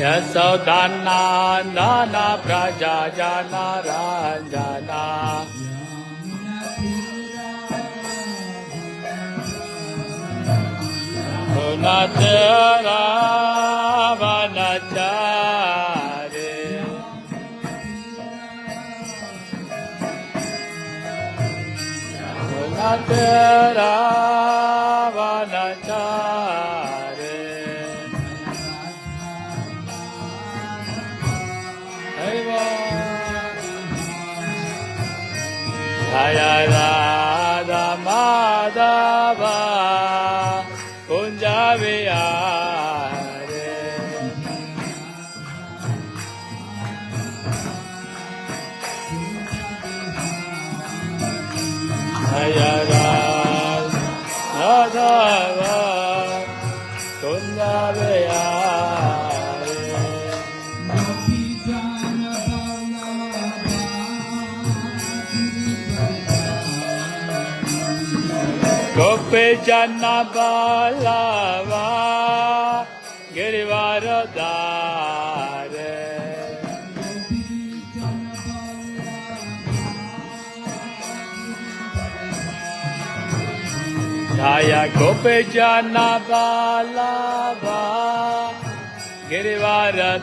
यशोदान्ना प्रजा जना Ranjana रावणचारे रावणचारे Jaya Radha जन्नबलवा गिरिवरदारे धाय गोप जन्नबलवा गिरिवरदारे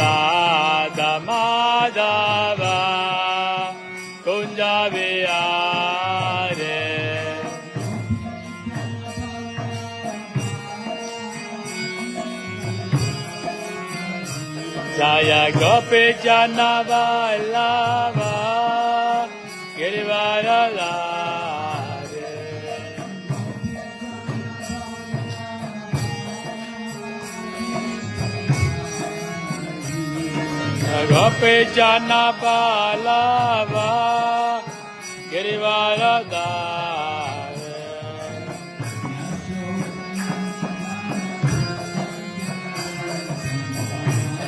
Jaya Gopijana Vallava Girivara Lare Gopijana Vallava Girivara Lare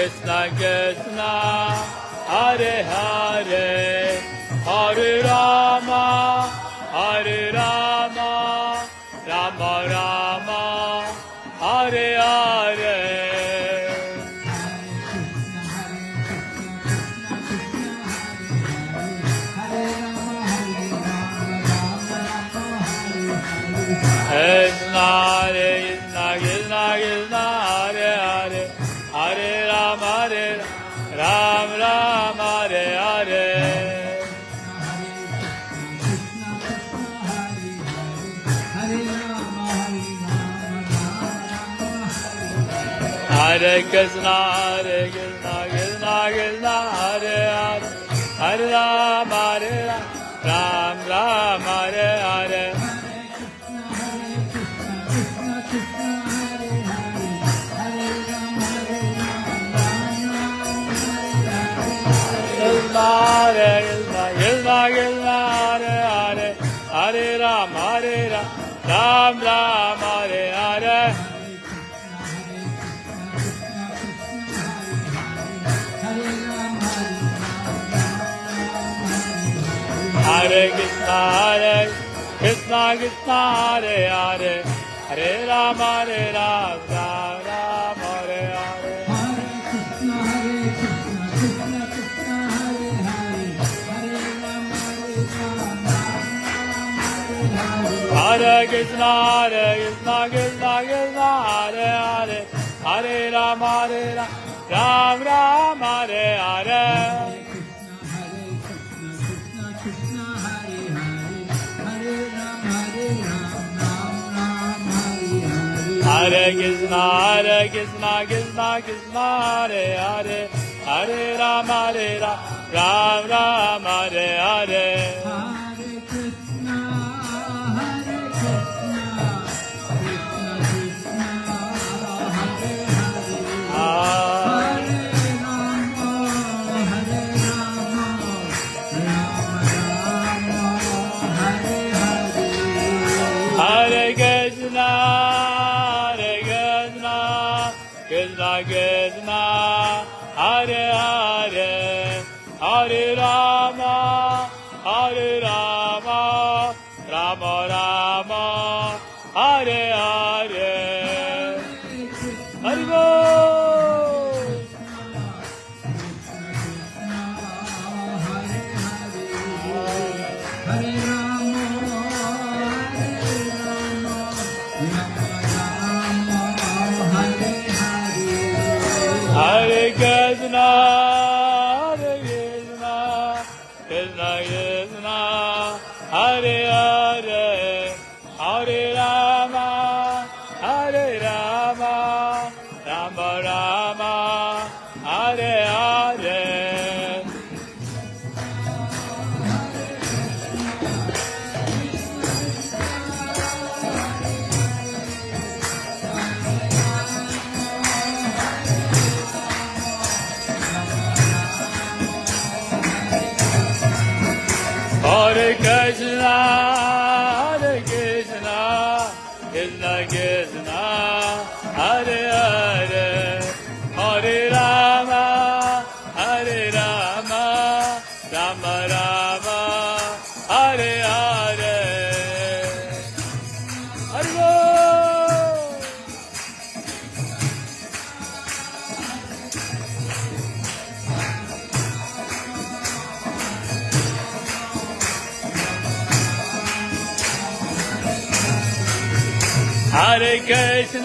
Krishna, Krishna Hare Hare, Hare Rama, Hare Rama, Hare Krishna, Hare Krishna, Krishna Krishna, Hare Hare, Hare Rama, Hare Ram, Ram, Ram, Hare Hare. Hare Krishna, Krishna Krishna, Hare Hare, Hare Ram, Hare Ram, Ram Ram, Hare Krishna, Hare Krishna, Krishna Hare Hare, Hare Ram, Hare Ram, Ram Ram, Hare Hare. Hare Krishna, Hare Krishna, Krishna Krishna, Hare Hare, Hare Ram, Hare Ram, Ram Ram, Hare Hare. Hare Krishna, Hare Krishna, Krishna Krishna, Hare Hare, Hare Ram, Hare Ram, Ram Ram, Hare Hare. Hare Krishna, Hare Krishna, Krishna Krishna, Hare Hare. Krishna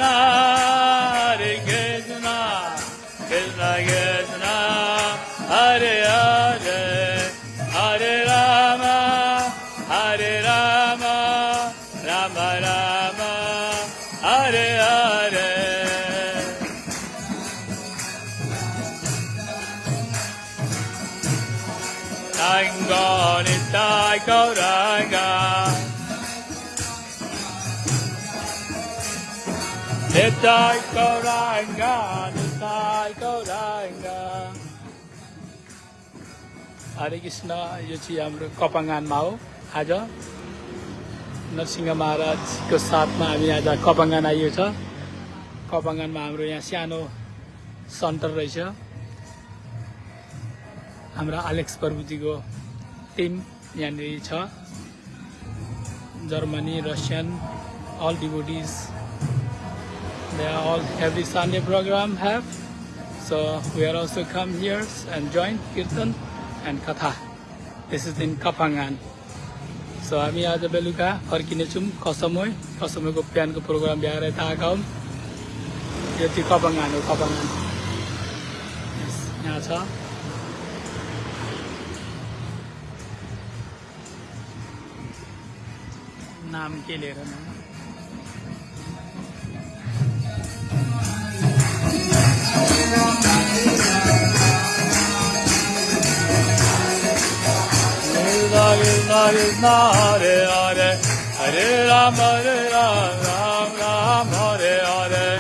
Krishna, हरे कृष्ण यो चाहिँ हाम्रो कपङ्गानमा हो। आज नरसिंह महाराजको साथमा हामी आज कपङ्गान आइयो छ। कपङ्गानमा हाम्रो यहाँ सानो सेन्टर रहेछ। हाम्रा एलेक्स प्रभुजीको टिम यहाँनिर छ। Germany Russian all devotees they are all every Sunday program have. So we are also come here and join Kirtan and Katha. This is in Kapangan. So हामी आज बेलुका फर्किनेछौँ कसमै कसमैको बिहानको प्रोग्राम भ्याएर आएका हौँ यो चाहिँ कपङ्गान हो कपङ्गान Yes, यहाँ छ नाम के लिएर नाम Krishna Hare Hare Hare Ram Hare Ram Ram Ram Hare Hare.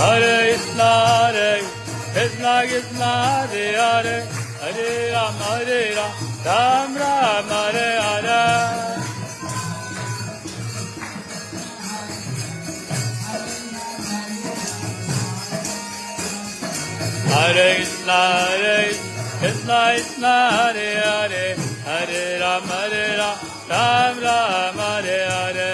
Hare Krishna Hare Krishna Krishna Hare Hare. Hare Ram Hare Ram Ram Ram Hare Hare Hare Krishna, Hare Krishna, Krishna Hare Hare, Hare Ram, Hare Ram, Ram Ram, Hare Hare.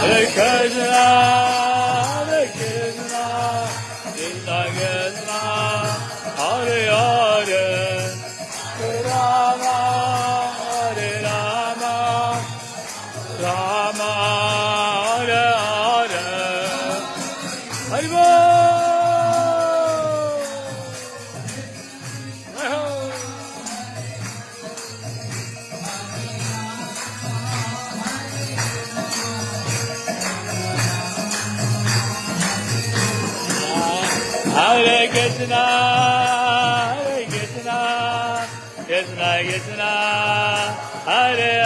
Hare Krishna, Krishna Krishna, Hare Hare,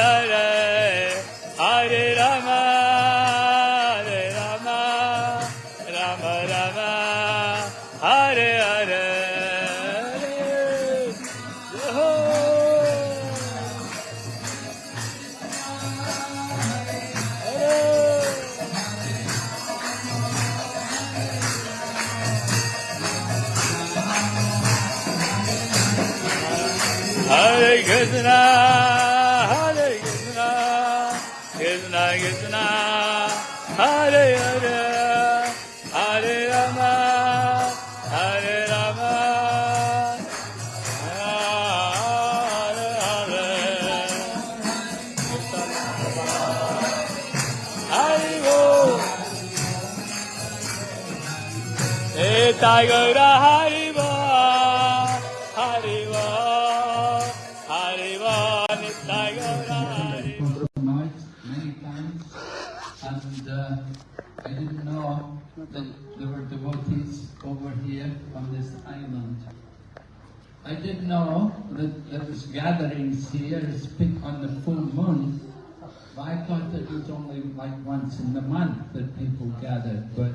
But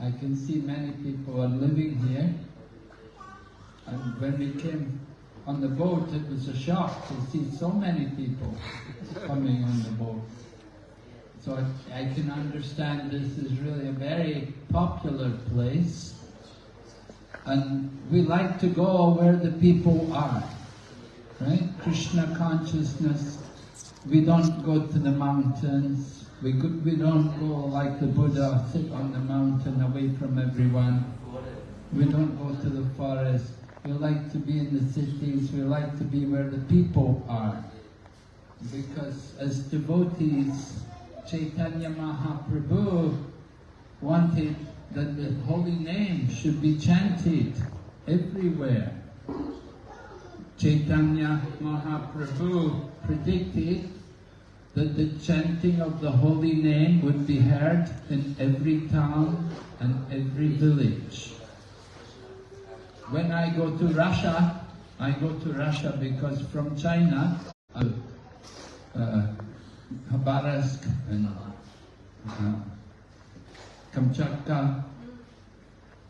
I can see many people are living here. And when we came on the boat, it was a shock to see so many people coming on the boat. So I, I can understand this is really a very popular place. And we like to go where the people are. Right? Krishna consciousness. We don't go to the mountains. We, go, we don't go like the Buddha, sit on the mountain away from everyone. We don't go to the forest. We like to be in the cities. We like to be where the people are. Because as devotees, Chaitanya Mahaprabhu wanted that the holy name should be chanted everywhere. Chaitanya Mahaprabhu predicted that the chanting of the holy name would be heard in every town and every village. When I go to Russia, I go to Russia because from China, uh, uh, Khabarovsk and uh, Kamchatka.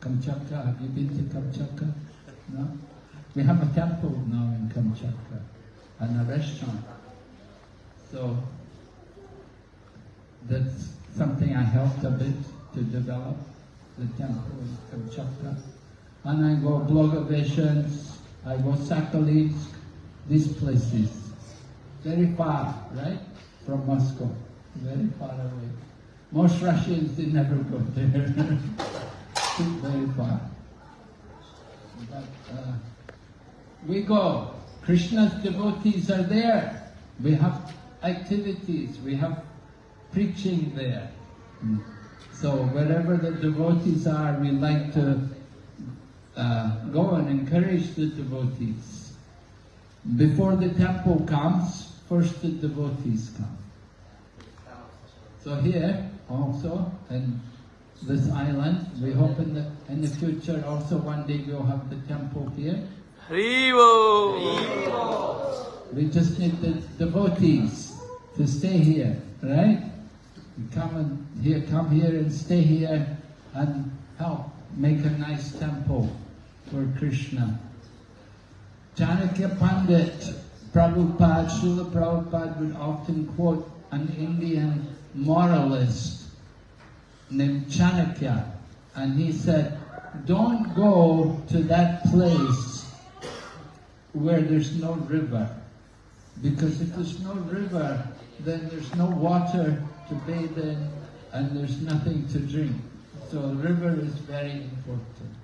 Kamchatka, have you been to Kamchatka? No? We have a temple now in Kamchatka and a restaurant. So that's something I helped a bit to develop, the temple in Kamchatka. And I go Blagoveshchensk, I go Sakhalinsk, these places. Very far, right? From Moscow. Very far away. Most Russians, they never go there. Very far. But uh, we go. Krishna's devotees are there. We have activities, we have preaching there. Mm. So wherever the devotees are, we like to uh, go and encourage the devotees. Before the temple comes, first the devotees come. So here also, and this island, we hope in the, in the future also one day we'll have the temple here. Haribol! We just need the devotees to stay here, right? Come and here, come here and stay here and help make a nice temple for Krishna. Chanakya Pandit, Prabhupada, Srila Prabhupada would often quote an Indian moralist named Chanakya, and he said, don't go to that place where there's no river, because if there's no river, then there's no water to bathe in, and there's nothing to drink. So the river is very important.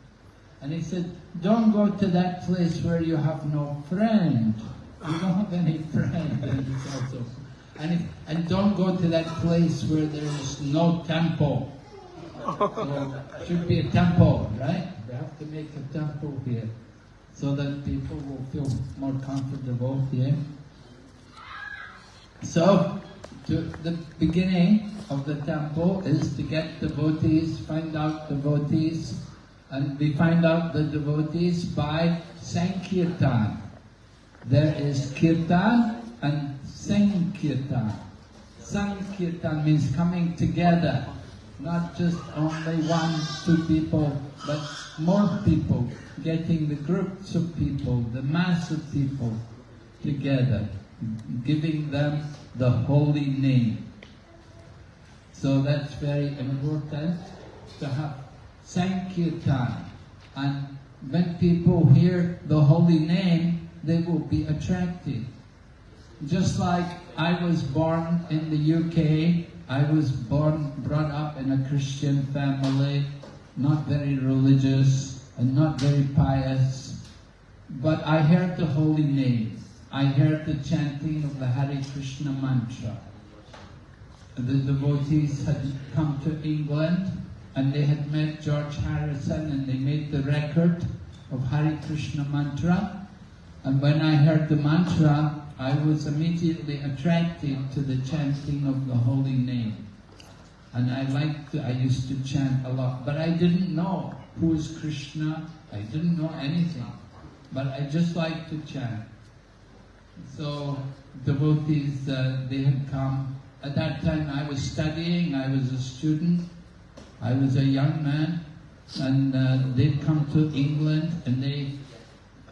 And he said, don't go to that place where you have no friend. You don't have any friend. And, also, and, if, and don't go to that place where there is no temple. So should be a temple, right? We have to make a temple here so that people will feel more comfortable here. So, the beginning of the temple is to get devotees, find out devotees, and we find out the devotees by Sankirtan. There is Kirtan and Sankirtan. Sankirtan means coming together, not just only one, two people, but more people, getting the groups of people, the mass of people together, giving them the holy name. So that's very important to have Sankirtan. And when people hear the holy name, they will be attracted. Just like I was born in the UK, I was born, brought up in a Christian family, not very religious and not very pious, but I heard the holy name. I heard the chanting of the Hare Krishna mantra. The devotees had come to England and they had met George Harrison and they made the record of Hare Krishna mantra. And when I heard the mantra, I was immediately attracted to the chanting of the holy name. and I liked I used to chant a lot, but I didn't know who is Krishna, I didn't know anything, but I just liked to chant. So devotees, uh, they had come. At that time I was studying, I was a student, I was a young man, and uh, they'd come to England, and they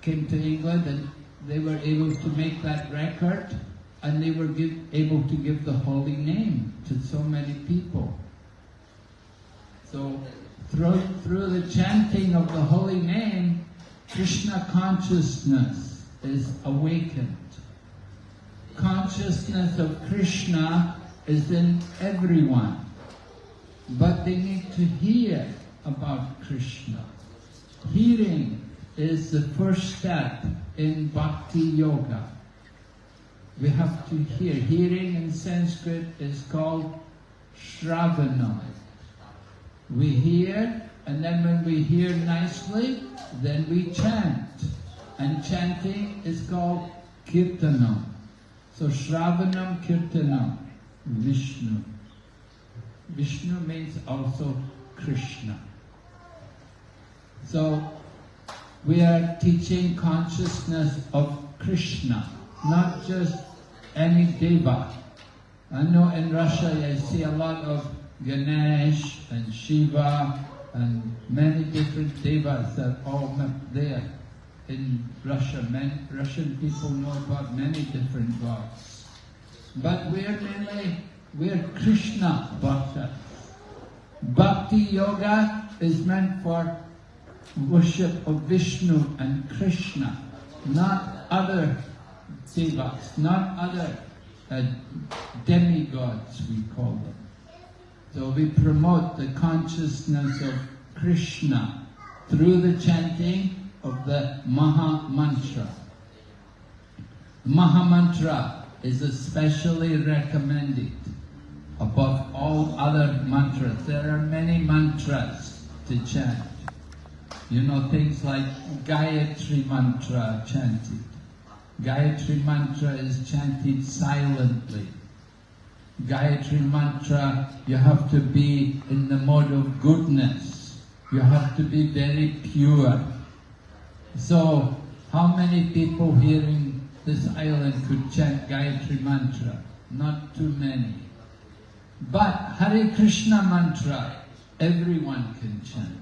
came to England, and they were able to make that record, and they were give, able to give the holy name to so many people. So through, through the chanting of the holy name, Krishna consciousness is awakened. Consciousness of Krishna is in everyone, but they need to hear about Krishna. Hearing is the first step in bhakti yoga. We have to hear. Hearing in Sanskrit is called shravana. We hear, and then when we hear nicely, then we chant. And chanting is called kirtanam. So shravanam kirtanam, Vishnu. Vishnu means also Krishna. So we are teaching consciousness of Krishna, not just any deva. I know in Russia I see a lot of Ganesh and Shiva and many different devas that are all there in Russia. Many, Russian people know about many different gods. But we're mainly, we're Krishna bhaktas. Bhakti yoga is meant for worship of Vishnu and Krishna, not other devas, not other uh, demigods, we call them. So we promote the consciousness of Krishna through the chanting of the Maha Mantra. Maha Mantra is especially recommended above all other mantras. There are many mantras to chant. You know, things like Gayatri Mantra chanted. Gayatri Mantra is chanted silently. Gayatri Mantra, you have to be in the mode of goodness. You have to be very pure. So, how many people here in this island could chant Gayatri Mantra? Not too many. But Hare Krishna Mantra, everyone can chant.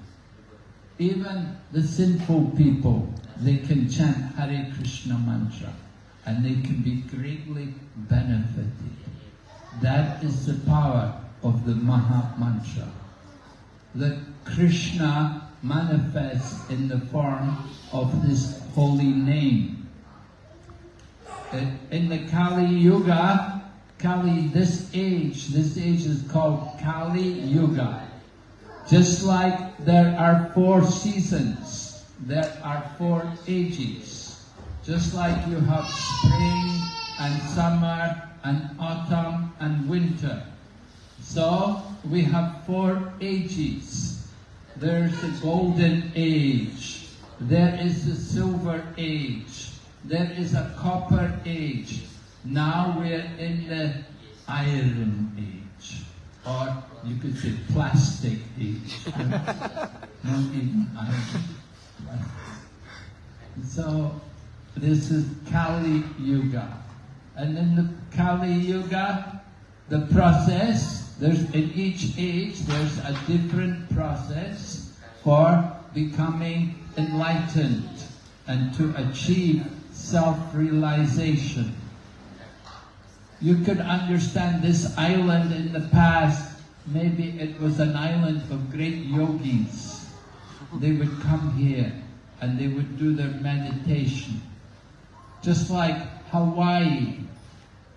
Even the sinful people, they can chant Hare Krishna mantra and they can be greatly benefited. That is the power of the Maha Mantra. That Krishna manifests in the form of this holy name. In the Kali Yuga, Kali, this age, this age is called Kali Yuga. Just like there are four seasons, there are four ages. Just like you have spring and summer and autumn and winter. So we have four ages. There's the golden age. There is the silver age. There is a copper age. Now we're in the iron age. Or you could say plastic age. Not even iron. So this is Kali Yuga. And in the Kali Yuga, the process, there's in each age, there's a different process for becoming enlightened and to achieve self-realization. You could understand this island in the past, maybe it was an island of great yogis. They would come here and they would do their meditation. Just like Hawaii.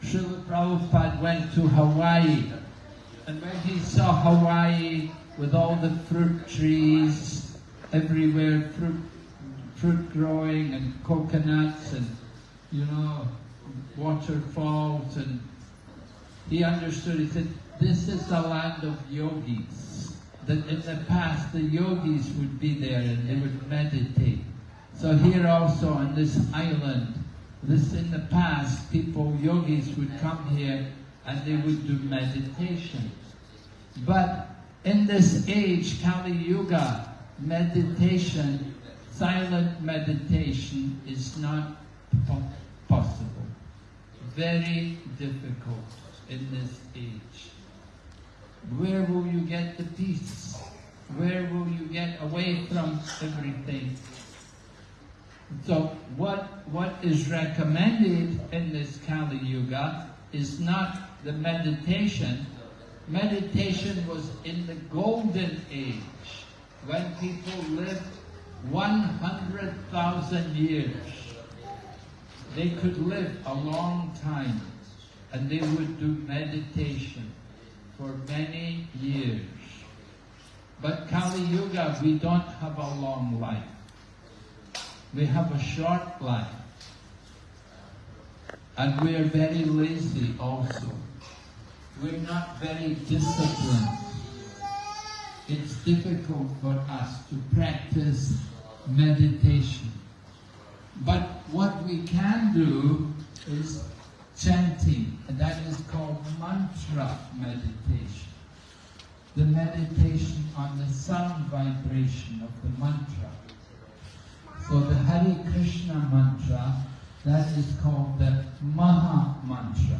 Srila Prabhupada went to Hawaii and when he saw Hawaii with all the fruit trees everywhere, fruit, fruit growing and coconuts and, you know, waterfalls and he understood, he said, this is the land of yogis. That in the past the yogis would be there and they would meditate. So here also on this island, this in the past, people, yogis would come here and they would do meditation. But in this age, Kali Yuga, meditation, silent meditation is not po- possible. Very difficult in this age. Where will you get the peace? Where will you get away from everything? So what, what is recommended in this Kali Yuga is not the meditation. Meditation was in the golden age when people lived 100,000 years. They could live a long time and they would do meditation for many years. But Kali Yuga, we don't have a long life. We have a short life. And we are very lazy also. We're not very disciplined. It's difficult for us to practice meditation. But what we can do is chanting, and that is called mantra meditation. The meditation on the sound vibration of the mantra. So the Hare Krishna mantra, that is called the Maha Mantra,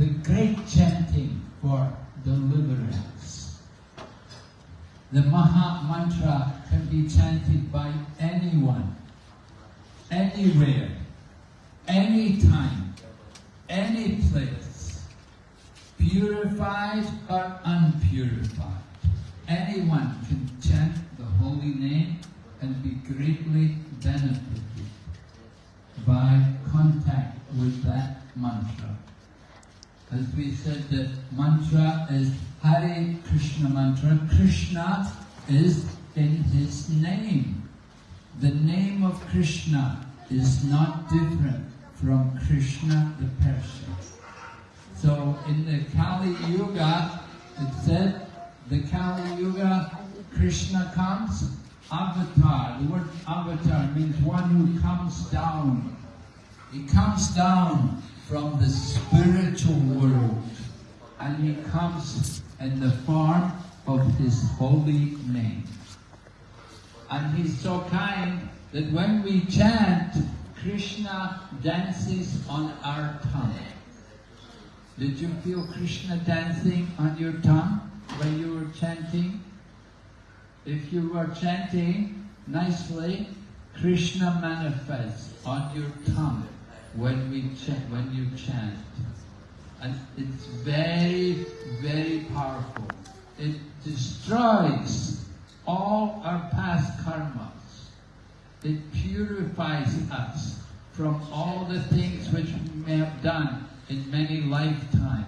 the great chanting for deliverance. The Maha Mantra can be chanted by anyone, anywhere, anytime, any place, purified or unpurified. Anyone can chant the holy name and be greatly benefited by contact with that mantra. As we said, the mantra is Hare Krishna mantra. Krishna is in his name. The name of Krishna is not different from Krishna the person. So in the Kali Yuga, it said, the Kali Yuga, Krishna comes, avatar. The word avatar means one who comes down. He comes down from the spiritual world and he comes in the form of his holy name. And he's so kind that when we chant, Krishna dances on our tongue. Did you feel Krishna dancing on your tongue when you were chanting? If you were chanting nicely, Krishna manifests on your tongue when we chant, when you chant. And it's very, very powerful. It destroys all our past karmas. It purifies us from all the things which we may have done in many lifetimes.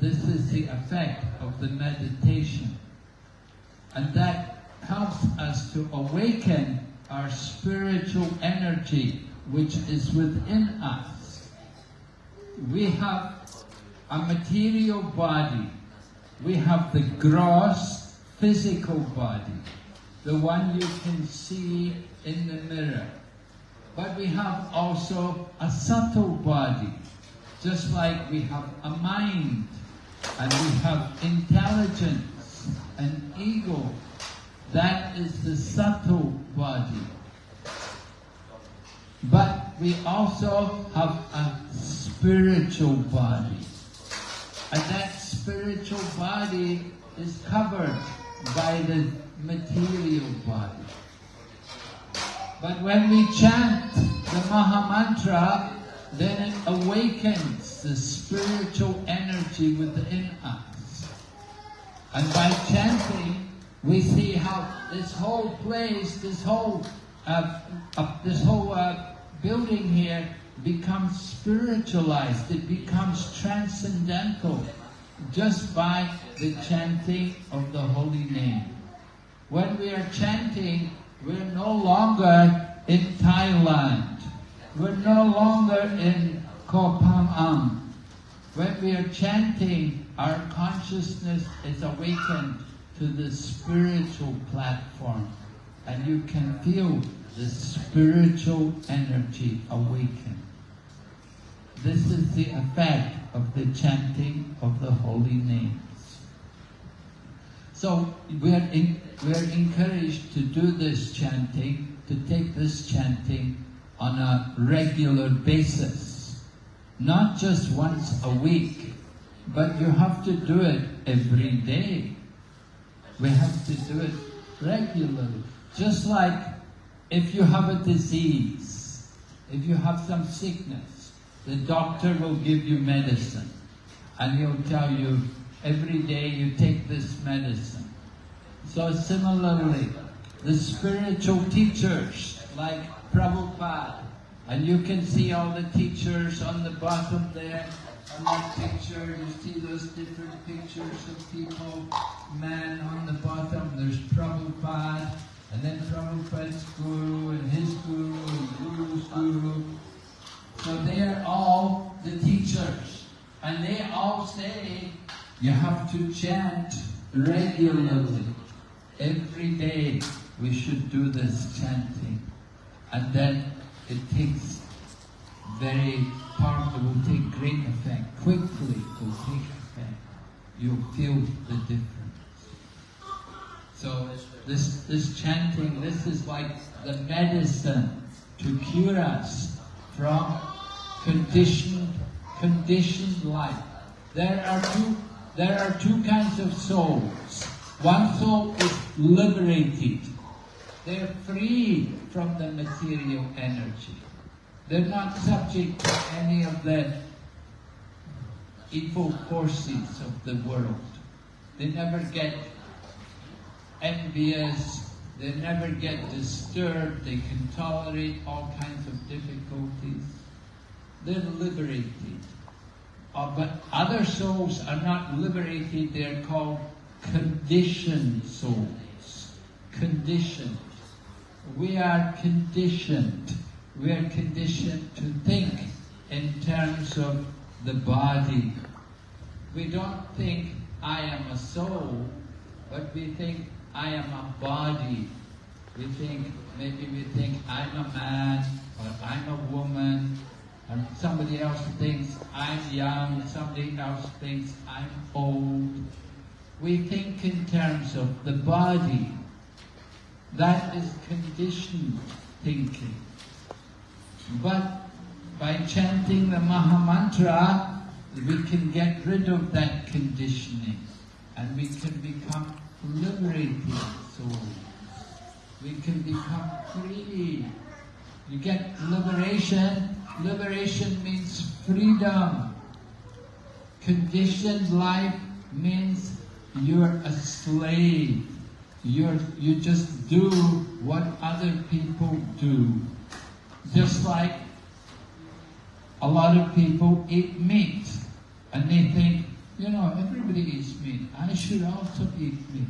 This is the effect of the meditation. And that helps us to awaken our spiritual energy which is within us. We have a material body. We have the gross physical body, the one you can see in the mirror. But we have also a subtle body, just like we have a mind, and we have intelligence and ego. That is the subtle body. But we also have a spiritual body. And that spiritual body is covered by the material body. But when we chant the Maha Mantra, then it awakens the spiritual energy within us. And by chanting, we see how this whole place, this whole, uh, uh, this whole uh, building here becomes spiritualized. It becomes transcendental just by the chanting of the holy name. When we are chanting, we're no longer in Thailand. We're no longer in Koh Phangan. When we are chanting, our consciousness is awakened to the spiritual platform. And you can feel the spiritual energy awaken. This is the effect of the chanting of the holy names. So we're, in, we're encouraged to do this chanting, to take this chanting on a regular basis. Not just once a week, but you have to do it every day. We have to do it regularly. Just like if you have a disease, if you have some sickness, the doctor will give you medicine and he'll tell you every day you take this medicine. So similarly, the spiritual teachers like Prabhupada, and you can see all the teachers on the bottom there, on that picture, you see those different pictures of people, man on the bottom, there's Prabhupada, and then Prabhupada's guru, and his guru, and guru's guru. So they are all the teachers, and they all say you have to chant regularly. Every day we should do this chanting. And then it takes very powerful, it will take great effect. Quickly it will take effect. You'll feel the difference. So this, this chanting, this is like the medicine to cure us from conditioned, conditioned life. There are two, there are two kinds of souls. One soul is liberated. They're free from the material energy. They're not subject to any of the evil forces of the world. They never get envious, they never get disturbed, they can tolerate all kinds of difficulties. They're liberated. Uh, but other souls are not liberated, they're called conditioned souls. Conditioned. We are conditioned. We are conditioned to think in terms of the body. We don't think, I am a soul, but we think, I am a body. We think, maybe we think, I'm a man, or I'm a woman, and somebody else thinks, I'm young, somebody else thinks, I'm old. We think in terms of the body. That is conditioned thinking. But by chanting the Maha Mantra, we can get rid of that conditioning and we can become liberated souls. We can become free. You get liberation. Liberation means freedom. Conditioned life means you're a slave. You're, you just do what other people do. Just like a lot of people eat meat and they think, you know, everybody eats meat. I should also eat meat.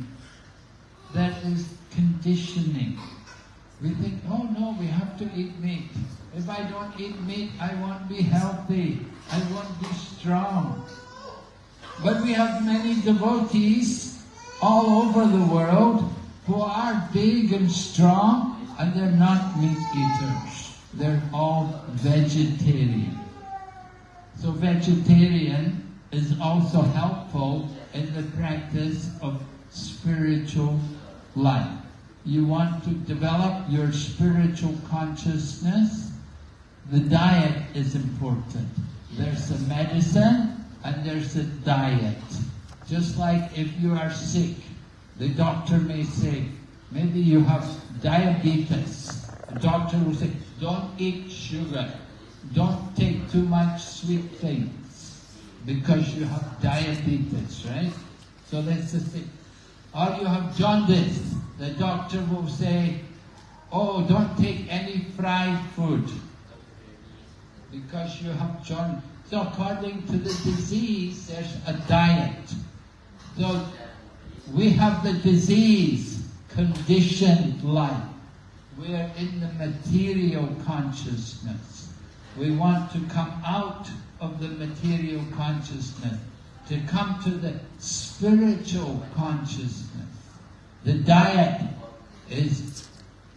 That is conditioning. We think, oh no, we have to eat meat. If I don't eat meat, I won't be healthy. I won't be strong. But we have many devotees all over the world who are big and strong and they're not meat eaters. They're all vegetarian. So vegetarian is also helpful in the practice of spiritual life. You want to develop your spiritual consciousness, the diet is important. There's a medicine and there's a diet. Just like if you are sick, the doctor may say, maybe you have diabetes. The doctor will say, don't eat sugar. Don't take too much sweet things because you have diabetes, right? So that's the thing. Or you have jaundice. The doctor will say, oh, don't take any fried food because you have jaundice. So according to the disease, there's a diet. So we have the disease, conditioned life. We are in the material consciousness. We want to come out of the material consciousness, to come to the spiritual consciousness. The diet is,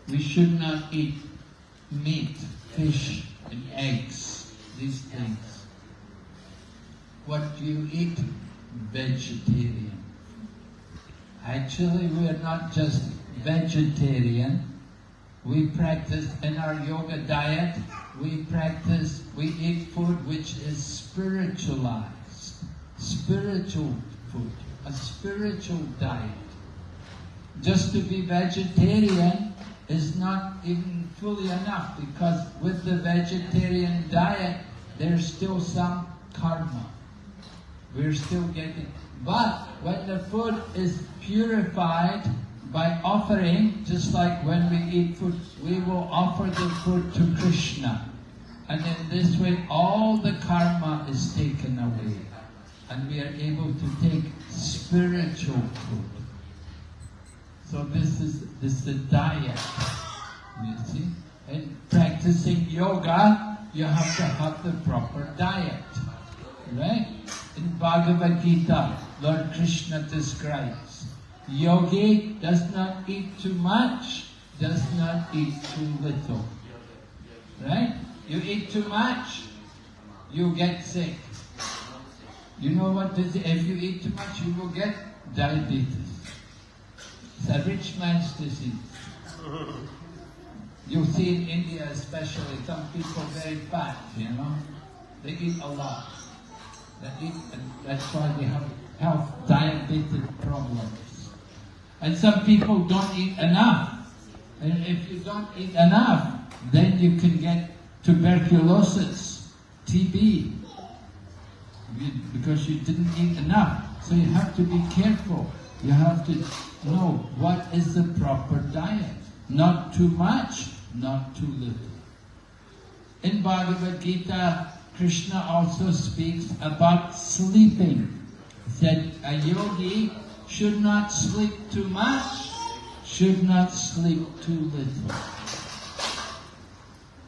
we should not eat meat, fish, and eggs, these things. What do you eat? Vegetarian. Actually, we are not just vegetarian. We practice in our yoga diet, we practice, we eat food which is spiritualized. Spiritual food, a spiritual diet. Just to be vegetarian is not even fully enough because with the vegetarian diet, there's still some karma. We're still getting, but when the food is purified by offering, just like when we eat food, we will offer the food to Krishna. And in this way, all the karma is taken away. And we are able to take spiritual food. So this is, this is the diet, you see. In practicing yoga, you have to have the proper diet, right? In Bhagavad Gita, Lord Krishna describes, yogi does not eat too much, does not eat too little, right? You eat too much, you get sick. You know what this, if you eat too much, you will get diabetes. It's a rich man's disease. You see in India especially, some people very fat, you know. They eat a lot. They eat, and that's why they have health, diabetes problems. And some people don't eat enough. And if you don't eat enough, then you can get tuberculosis, TB, because you didn't eat enough. So you have to be careful. You have to know what is the proper diet. Not too much, not too little. In Bhagavad Gita, Krishna also speaks about sleeping. That a yogi should not sleep too much, should not sleep too little.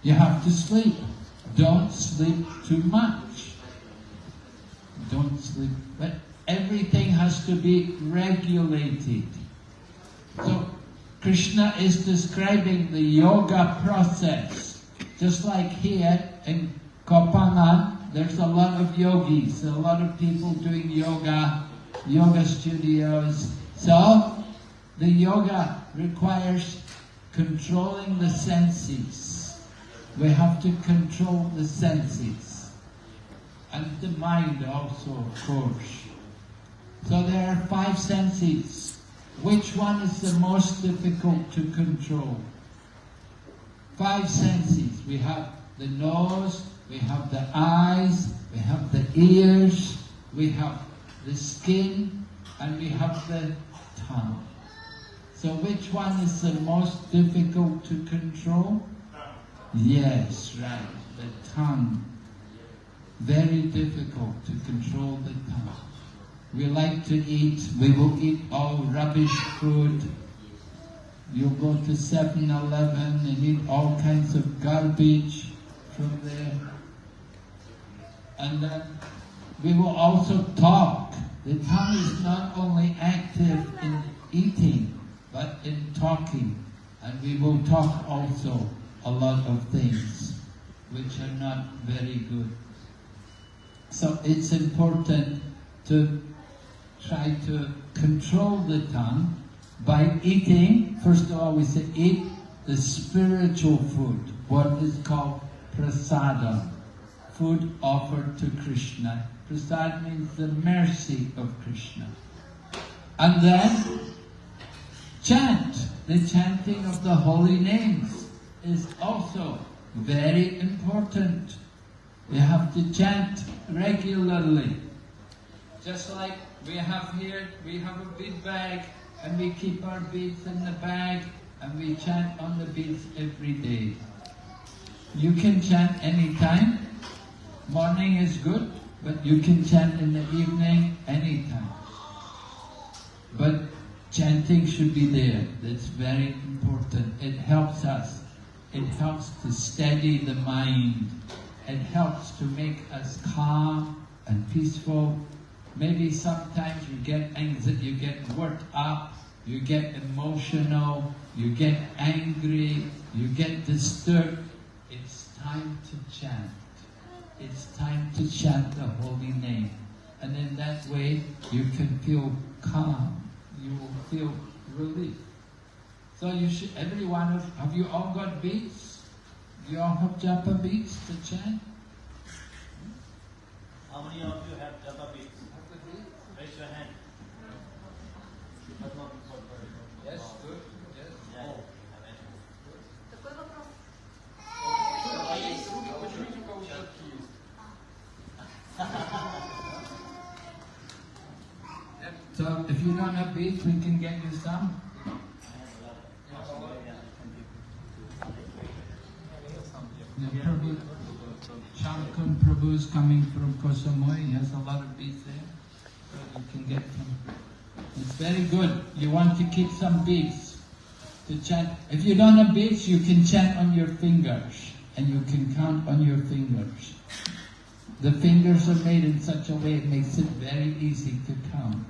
You have to sleep. Don't sleep too much. Don't sleep. But everything has to be regulated. So Krishna is describing the yoga process. Just like here in Koh Phangan, there's a lot of yogis, a lot of people doing yoga, yoga studios. So the yoga requires controlling the senses we have to control the senses and the mind also, of course. So there are five senses. Which one is the most difficult to control? Five senses. We have the nose, we have the eyes, we have the ears, we have the skin, and we have the tongue. So which one is the most difficult to control? Yes, right. The tongue. Very difficult to control the tongue. We like to eat, we will eat all rubbish food. You'll go to 7-Eleven and eat all kinds of garbage from there. And then we will also talk. The tongue is not only active in eating, but in talking. And we will talk also a lot of things which are not very good. So it's important to try to control the tongue by eating, first of all we say eat the spiritual food, what is called prasadam, food offered to Krishna. Prasad means the mercy of Krishna. And then chant, the chanting of the holy names is also very important. We have to chant regularly. Just like we have here, we have a bead bag and we keep our beads in the bag and we chant on the beads every day. You can chant anytime. Morning is good, but you can chant in the evening anytime. But chanting should be there. That's very important. It helps us it helps to steady the mind. It helps to make us calm and peaceful. Maybe sometimes you get anxiety, you get worked up, you get emotional, you get angry, you get disturbed. It's time to chant. It's time to chant the holy name. And in that way, you can feel calm. you will feel relief. So you should, Everyone, have you all got beads? You all have japa beads to chant? How many of you have japa beads? Raise your hand. Yes, good. Yes. Oh. So if you don't have beads, we can get you some. Prabhu, Shankun Prabhu is coming from Koh Samui, he has a lot of beads there. You can get some. It's very good. You want to keep some beads to chant. If you don't have beads, you can chant on your fingers and you can count on your fingers. The fingers are made in such a way it makes it very easy to count.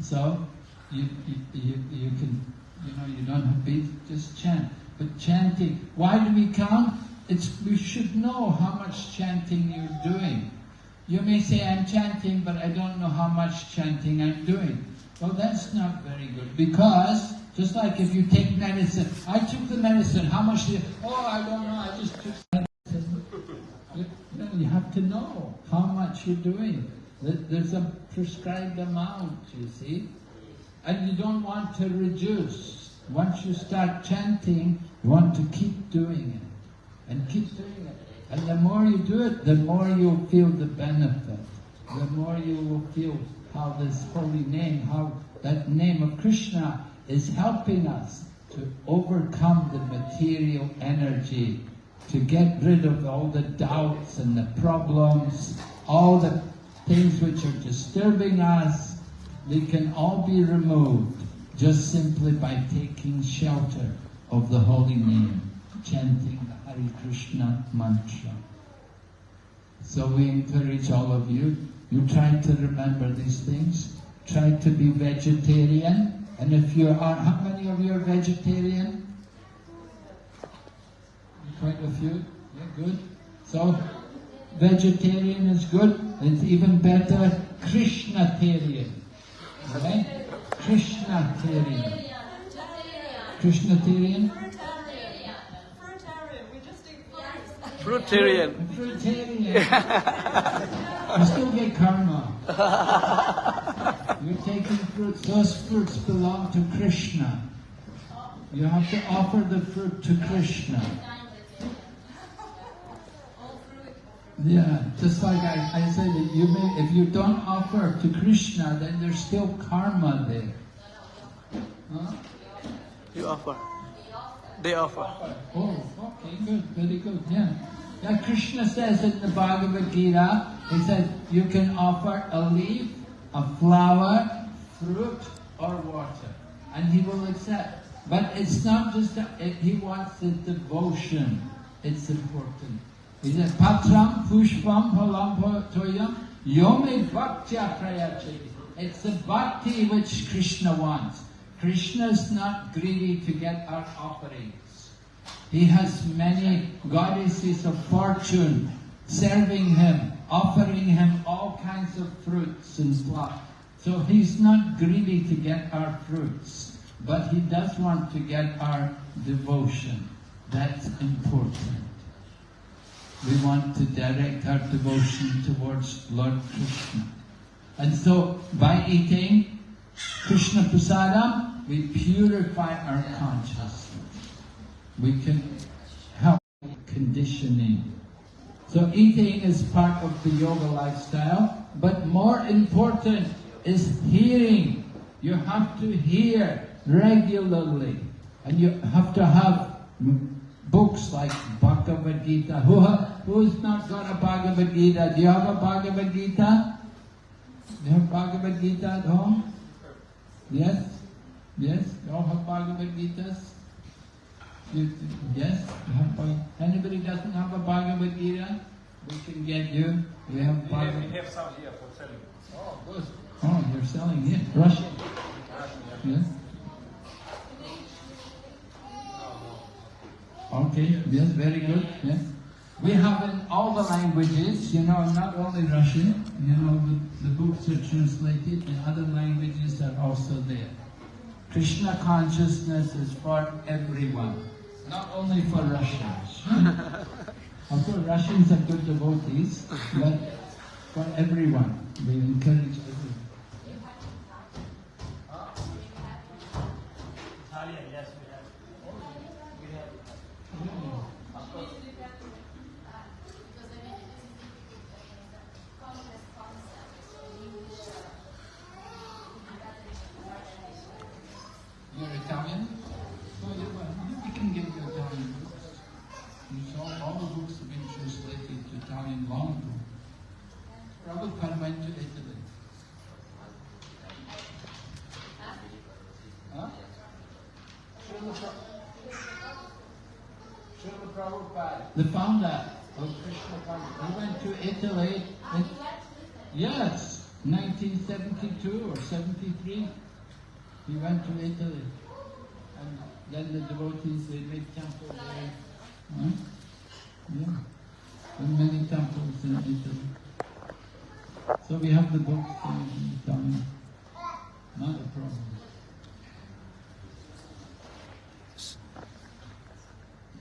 So you, you, you, you can, you know, you don't have beads, just chant. But chanting, why do we count? It's, we should know how much chanting you're doing. You may say, I'm chanting, but I don't know how much chanting I'm doing. Well, that's not very good because, just like if you take medicine, I took the medicine, how much did, oh, I don't know, I just took medicine. You know, you have to know how much you're doing. There's a prescribed amount, you see. And you don't want to reduce. Once you start chanting, you want to keep doing it. And keep doing it. And the more you do it, the more you'll feel the benefit. The more you will feel how this holy name, how that name of Krishna is helping us to overcome the material energy, to get rid of all the doubts and the problems, all the things which are disturbing us, they can all be removed just simply by taking shelter of the holy name, chanting the Hare Krishna mantra. So we encourage all of you, you try to remember these things, try to be vegetarian, and if you are, how many of you are vegetarian? Quite a few, yeah, good. So, vegetarian is good, it's even better Krishnatarian. Right? Krishnatarian. Krishnatarian? Fruitarian. Fruitarian. We just eat fruits. Fruitarian. Fruitarian. you still get karma. You're taking fruits. Those fruits belong to Krishna. You have to offer the fruit to Krishna. All fruit. Yeah, just like I, I said, that you may, if you don't offer to Krishna, then there's still karma there. Huh? You offer. They offer. Oh, okay, good, very good, yeah. Yeah, Krishna says in the Bhagavad Gita, he says, you can offer a leaf, a flower, fruit, or water, and he will accept. But it's not just that, he wants the devotion. It's important. It's the bhakti which Krishna wants. Krishna is not greedy to get our offerings. He has many goddesses of fortune serving him, offering him all kinds of fruits and flowers. So he's not greedy to get our fruits, but he does want to get our devotion. That's important. We want to direct our devotion towards Lord Krishna. And so by eating Krishna Prasadam, we purify our consciousness. We can help conditioning. So eating is part of the yoga lifestyle, but more important is hearing. You have to hear regularly, and you have to have books like Bhagavad Gita. Who who's not got a Bhagavad Gita? Do you have a Bhagavad Gita? Do you have Bhagavad Gita at home? Yes? Yes? You all have Bhagavad Gitas? You, yes? You have Bhag- Anybody doesn't have a Bhagavad Gita? We can get you. We have We have, we have some here for selling. Oh, good. Oh, you're selling it. Russian? Yes? Okay, yes, very good. Yes. We have in all the languages, you know, not only Russian. you know, the, the books are translated in other languages are also there. Krishna consciousness is for everyone, not only for Russians. of course, Russians are good devotees, but for everyone, we encourage Prabhupada went to Italy. Huh? Prabhupada, the founder of Krishna he went to Italy. yes, 1972 or 73. He went to Italy. And then the devotees, they made temple there. Huh? Yeah. So we have the books in Italian. Not a problem.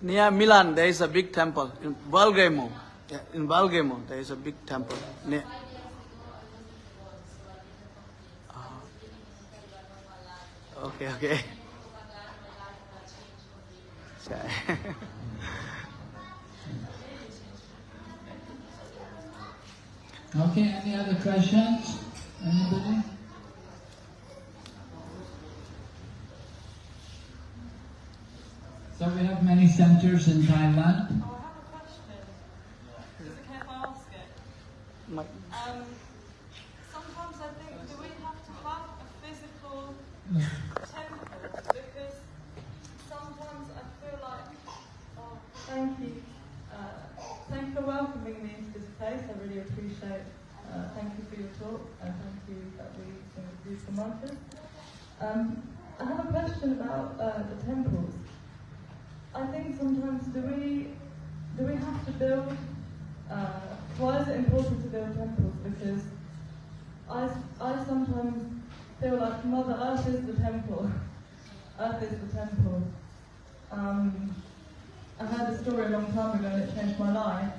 Near Milan, there is a big temple. In Valgamo, in Valgamo, there is a big temple. Near, Ah. okay, okay. Okay, any other questions? Anybody? So we have many centers in Thailand. Oh, I have a question. Is it okay if I ask it? Um, sometimes I think, do we have to have a physical temple? Because sometimes I feel like, oh, thank you. Uh, thank you for welcoming me into this place. I really appreciate. Uh, thank you for your talk and thank you that we can some mantras. Um, I have a question about uh, the temples. I think sometimes do we do we have to build? Uh, why is it important to build temples? Because I, I sometimes feel like Mother Earth is the temple. Earth is the temple. Um, I heard the story a long time ago and it changed my life.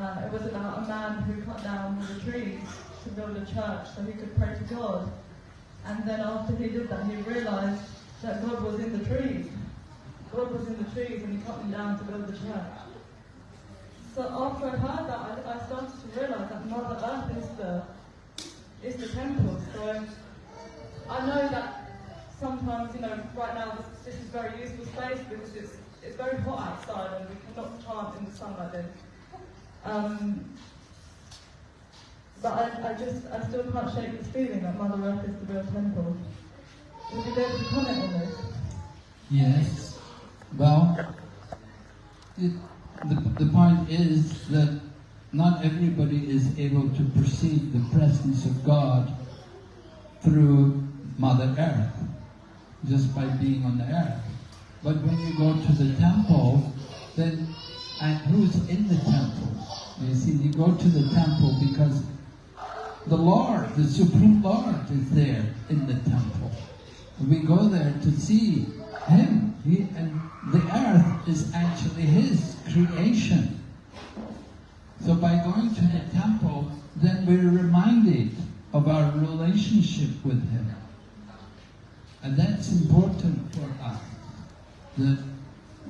Uh, it was about a man who cut down the trees to build a church so he could pray to God. And then after he did that, he realized that God was in the trees. God was in the trees and he cut them down to build the church. So after I heard that, I, I started to realize that Mother Earth is the is the temple. So I know that sometimes, you know, right now this, this is very useful space because it's it's very hot outside and we cannot chant in the sun like this. Um, but I, I just I still can't shake this feeling that Mother Earth is the real temple. Would you be able to comment on this? Yes. Well, it, the, the point is that not everybody is able to perceive the presence of God through Mother Earth, just by being on the earth. But when you go to the temple, then and who's in the temple? You see, you go to the temple because the Lord, the Supreme Lord, is there in the temple. We go there to see Him. He, and the earth is actually His creation. So by going to the temple, then we're reminded of our relationship with Him. And that's important for us. That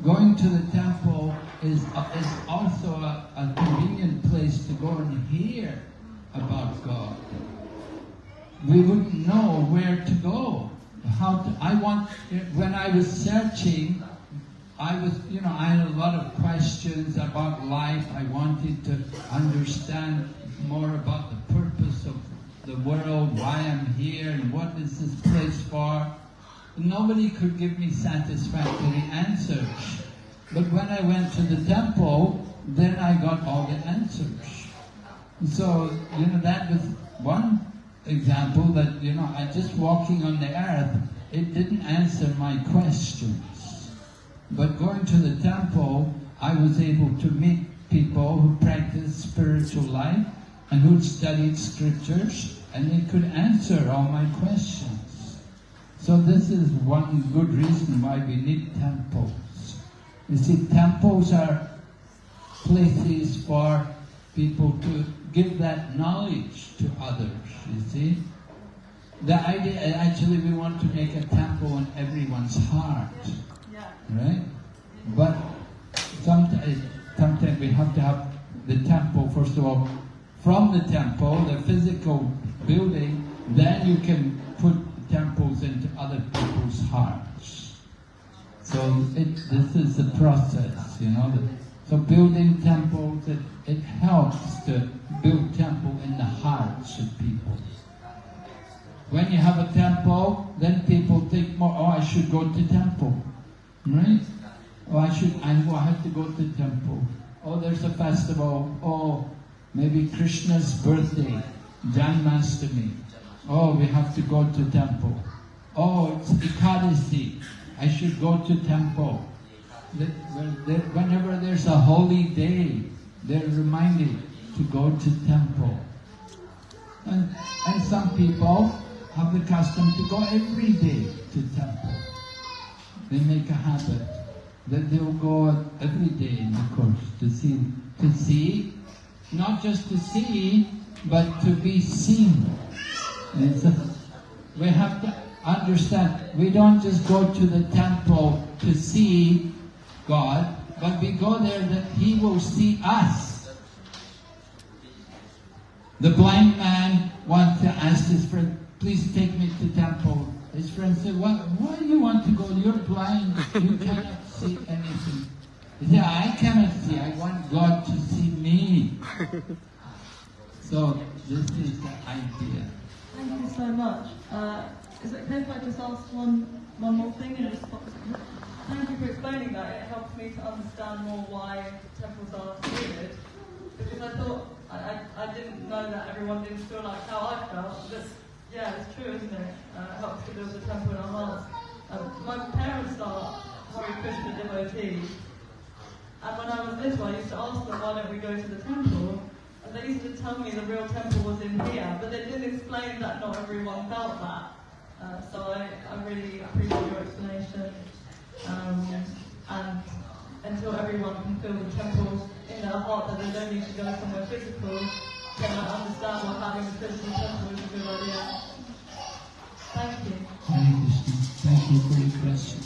going to the temple is, is also a, a convenient place to go and hear about God. We wouldn't know where to go. How to, I want, when I was searching, I was, you know, I had a lot of questions about life. I wanted to understand more about the purpose of the world, why I'm here, and what is this place for. Nobody could give me satisfactory answers. But when I went to the temple, then I got all the answers. So, you know, that was one example that, you know, I just walking on the earth, it didn't answer my questions. But going to the temple, I was able to meet people who practice spiritual life and who studied scriptures and they could answer all my questions. So this is one good reason why we need temples. You see, temples are places for people to give that knowledge to others, you see. The idea, actually we want to make a temple in everyone's heart, Yeah. right? But sometimes, sometimes we have to have the temple, first of all, from the temple, the physical building, then you can put temples into other people's hearts. So it, this is the process, you know. So building temples, it, it helps to build temple in the hearts of people. When you have a temple, then people think more, oh, I should go to temple, right? Oh, I should, I, oh, I have to go to temple. Oh, there's a festival. Oh, maybe Krishna's birthday, Janmashtami. Oh, we have to go to temple. Oh, it's Ekadasi. I should go to temple. Whenever there's a holy day, they're reminded to go to temple. And, and some people have the custom to go every day to temple. They make a habit that they'll go every day in the course to see, to see, not just to see, but to be seen. And we have to understand, we don't just go to the temple to see God, but we go there that He will see us. The blind man wants to ask his friend, please take me to temple. His friend said, why, why do you want to go? You're blind. You cannot see anything. He said, I cannot see. I want God to see me. So this is the idea. Thank you so much. Uh, is it okay if I just ask one, one more thing in response? Thank you for explaining that. It helps me to understand more why temples are needed. Because I thought, I, I, I didn't know that everyone didn't feel like how I felt. This, yeah, it's true, isn't it? Uh, it helps to build a temple in our hearts. Um, my parents are Hare Krishna devotees. And when I was little, I used to ask them, why don't we go to the temple? And they used to tell me the real temple was in here, but they didn't explain that not everyone felt that. Uh, so I, I really appreciate your explanation. Um, and until everyone can feel the temple in their heart that they don't need to go somewhere physical, then I understand why having a physical temple is a good idea. Thank you. Hare Krishna. Thank you for your question.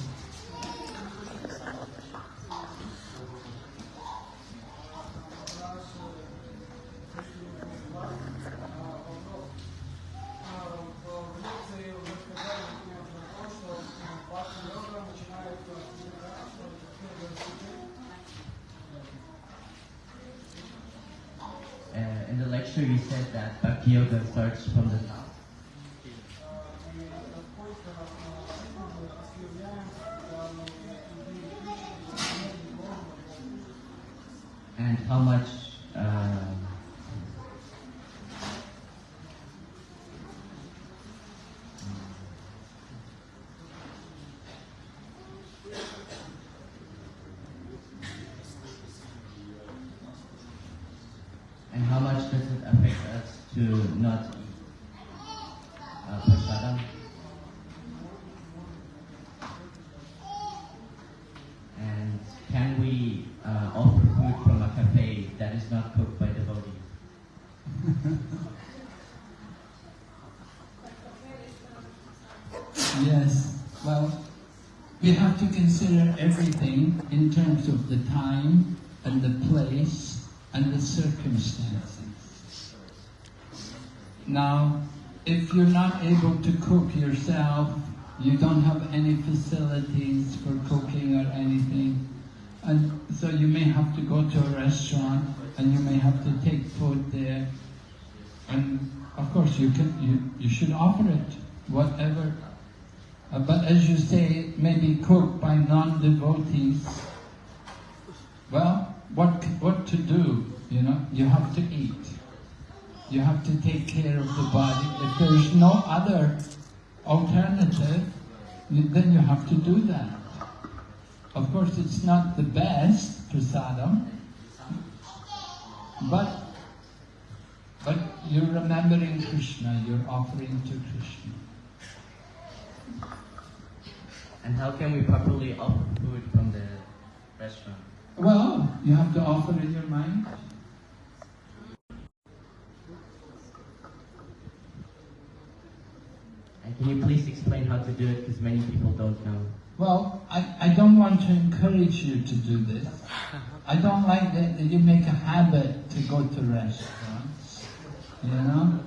Uh, you said that Bhakti Yoga starts from the top. And how much uh, and how much does it affect us to not eat uh, prasadam? And can we uh, offer food from a cafe that is not cooked by devotees? Yes. Well, we have to consider everything in terms of the time and the place and the circumstances. Now, if you're not able to cook yourself, you don't have any facilities for cooking or anything, and so you may have to go to a restaurant and you may have to take food there. And of course, you can you, you should offer it, whatever. Uh, but as you say, it may be cooked by non-devotees. Well, what what to do? You know, you have to eat. You have to take care of the body. If there is no other alternative, then you have to do that. Of course, it's not the best prasadam, but But you're remembering Krishna, you're offering to Krishna. And how can we properly offer food from the restaurant? Well, you have to offer in your mind. And can you please explain how to do it because many people don't know? Well, I, I don't want to encourage you to do this. I don't like that, that you make a habit to go to restaurants. You know?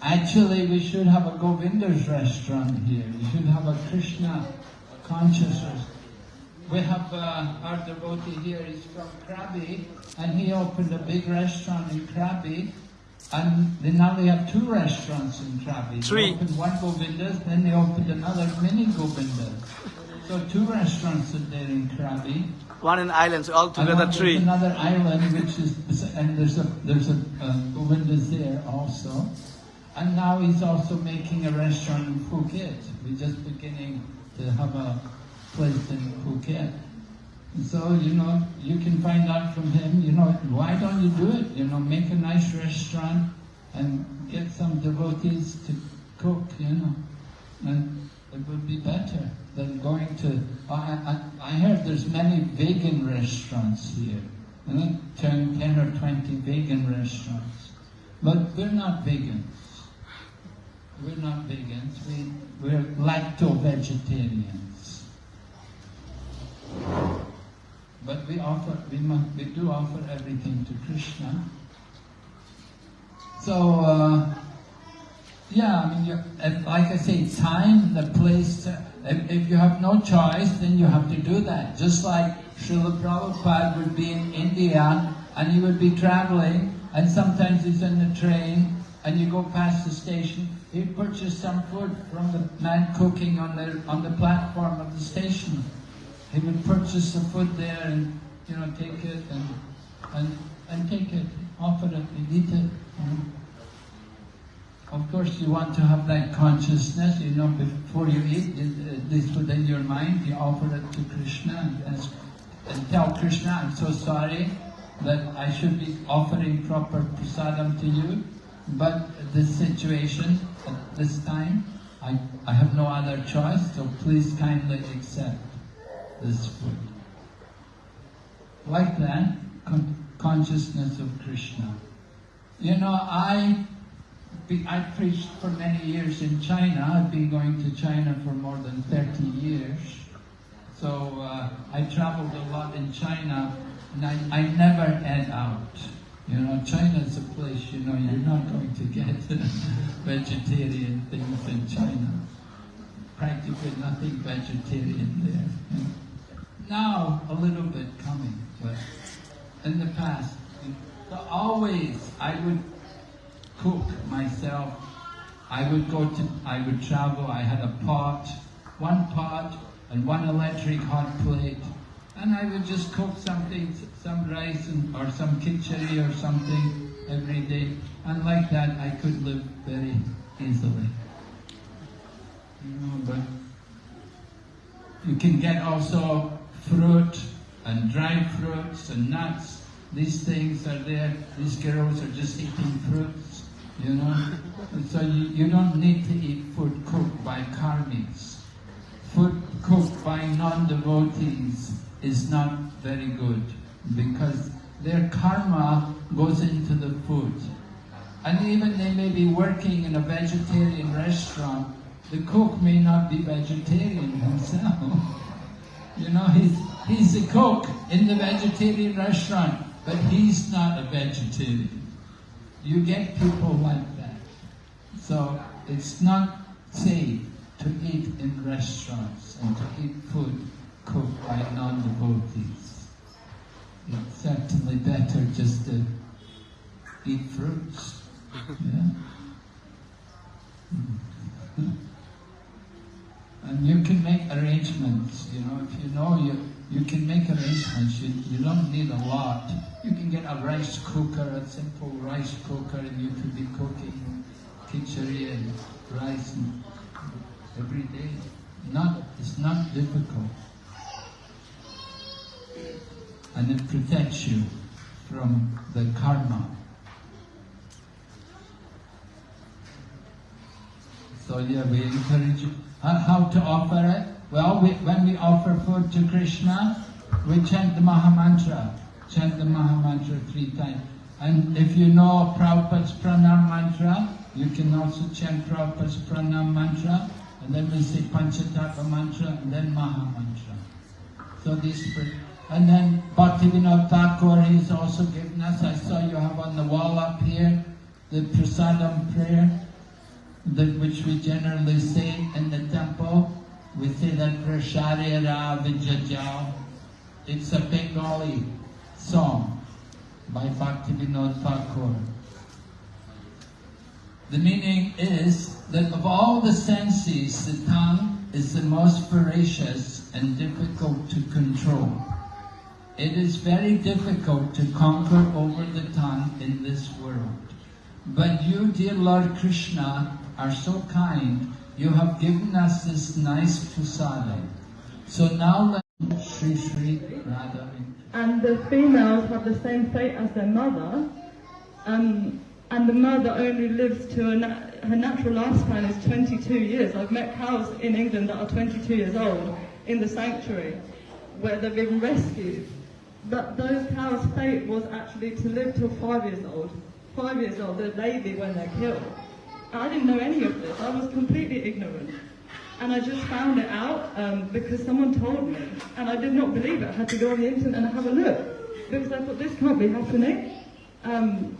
Actually, we should have a Govinda's restaurant here. We should have a Krishna consciousness. We have uh, our devotee here, he's from Krabi, and he opened a big restaurant in Krabi. And they now they have two restaurants in Krabi. Three. They opened one Govinda's, then they opened another mini Govinda's. So two restaurants are there in Krabi. One in islands, altogether And one- three. Another island which is, and there's a there's a uh, Govinda's there also. And now he's also making a restaurant in Phuket. We're just beginning to have a place in Phuket. So, you know, you can find out from him, you know, why don't you do it? You know, make a nice restaurant and get some devotees to cook, you know. And it would be better than going to, I, I, I heard there's many vegan restaurants here. I think 10, 10 or 20 vegan restaurants. But we're not vegans. We're not vegans. We, we're lacto-vegetarians. But we offer, we, must, we do offer everything to Krishna. So, uh, yeah, I mean, like I say, time, the place, to, if, if you have no choice, then you have to do that. Just like Srila Prabhupada would be in India and he would be traveling and sometimes he's in the train and you go past the station, he'd purchase some food from the man cooking on the, on the platform of the station. He would purchase the food there and, you know, take it and, and, and take it, offer it, and eat it. Of course, you want to have that consciousness, you know, before you eat this within your mind, you offer it to Krishna and, ask, and tell Krishna, I'm so sorry that I should be offering proper prasadam to you, but this situation, at this time, I, I have no other choice, so please kindly accept this food. Like that, con- consciousness of Krishna. You know, I I preached for many years in China. I've been going to China for more than 30 years. So uh, I traveled a lot in China and I, I never ate out. You know, China is a place, you know, you're not going to get vegetarian things in China. Practically nothing vegetarian there. Now, a little bit coming, but in the past, always I would cook myself. I would go to, I would travel, I had a pot, one pot and one electric hot plate. And I would just cook something, some rice and, or some khichdi or something every day. And like that, I could live very easily. You know, but you can get also fruit and dried fruits and nuts. These things are there. These girls are just eating fruits, you know. And so you, you don't need to eat food cooked by karmis. Food cooked by non-devotees is not very good because their karma goes into the food. And even they may be working in a vegetarian restaurant, the cook may not be vegetarian himself. You know, he's, he's the cook in the vegetarian restaurant, but he's not a vegetarian. You get people like that. So it's not safe to eat in restaurants and to eat food cooked by non-devotees. It's certainly better just to eat fruits. Yeah. And you can make arrangements, you know, if you know you, you can make a rice hashish. You don't need a lot. You can get a rice cooker, a simple rice cooker, and you could be cooking khichdi and rice every day. Not, it's not difficult. And it protects you from the karma. So yeah, we encourage you. How, how to offer it? Well, we, when we offer food to Krishna, we chant the Maha Mantra. Chant the Maha Mantra three times. And if you know Prabhupada's Pranam Mantra, you can also chant Prabhupada's Pranam Mantra. And then we say Panchatattva Mantra and then Maha Mantra. So these. And then Bhaktivinoda Thakur, he's also given us, I saw you have on the wall up here, the Prasadam prayer, which we generally say in the temple. We say that Prasharira Vijajao. It's a Bengali song by Bhaktivinoda Thakur. The meaning is that of all the senses, the tongue is the most voracious and difficult to control. It is very difficult to conquer over the tongue in this world. But you, dear Lord Krishna, are so kind. You have given us this nice prasadam. So now let Sri Sri Radha. and the females have the same fate as their mother, um, and the mother only lives to na- her natural lifespan is 22 years. I've met cows in England that are 22 years old in the sanctuary where they've been rescued. But those cows' fate was actually to live till five years old. Five years old, they're baby when they're killed. I didn't know any of this. I was completely ignorant. And I just found it out um, because someone told me. And I did not believe it. I had to go on the internet and have a look. Because I thought, this can't be happening. Um,